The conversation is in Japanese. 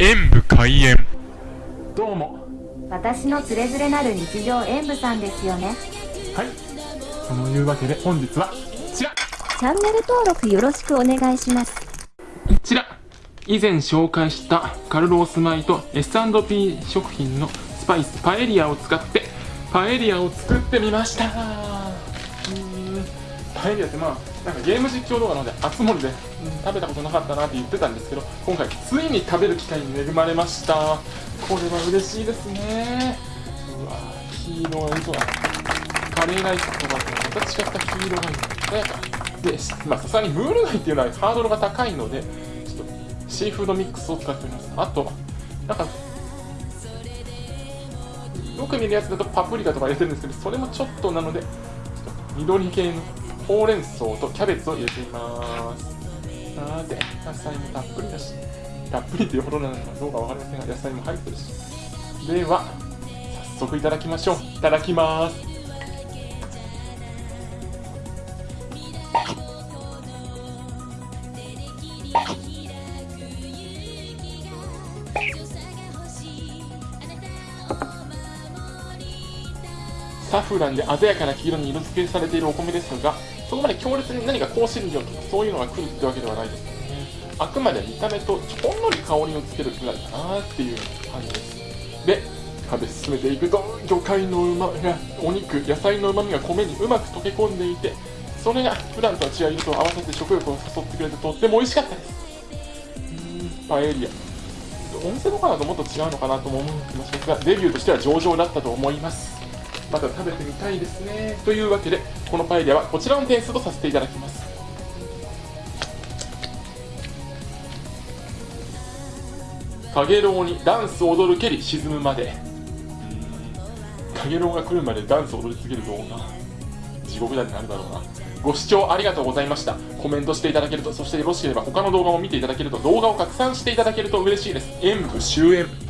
演武開演。どうも。私のつれづれなる日常演舞さんですよね。はい。そのいうわけで本日はこちら。チャンネル登録よろしくお願いします。こちら。以前紹介したカルロース米と S&P 食品のスパイスパエリアを使ってパエリアを作ってみました。パエリアってまあなんかゲーム実況動画なので熱盛で、うん食べたことなかったなって言ってたんですけど今回ついに食べる機会に恵まれました。これは嬉しいですね。うわ黄色がいいそうだカレーライスとかとまた違った黄色がいい鮮やかで。まあさすがにムール貝っていうのはハードルが高いのでちょっとシーフードミックスを使っておりますあとなんかよく見るやつだとパプリカとか入れてるんですけどそれもちょっとなのでちょっと緑系のほうれん草とキャベツを入れています。さて野菜もたっぷりだしたっぷりっていうほどなのかどうかわかりませんが野菜も入ってるしでは早速いただきましょう。いただきます。サフランで鮮やかな黄色に色付けされているお米ですがそこまで強烈に何か香辛料とかそういうのが来るってわけではないです。ねあくまで見た目とほんのり香りをつけるくらいかなっていう感じです。で食べ進めていくと魚介のうまやお肉野菜のうまみが米にうまく溶け込んでいてそれが普段とは違う色と合わせて食欲を誘ってくれてとっても美味しかったです。うーんパエリア。お店とかだともっと違うのかなとも思う気もしますがデビューとしては上々だったと思います。また食べてみたいですね。というわけでこのパエリアはこちらの点数とさせていただきます。かげろうにダンス踊るけり沈むまで。かげろうが来るまでダンス踊り続ける動画地獄だってなるだろうな。ご視聴ありがとうございました。コメントしていただけるとそしてよろしければ他の動画も見ていただけると動画を拡散していただけると嬉しいです。演武終演。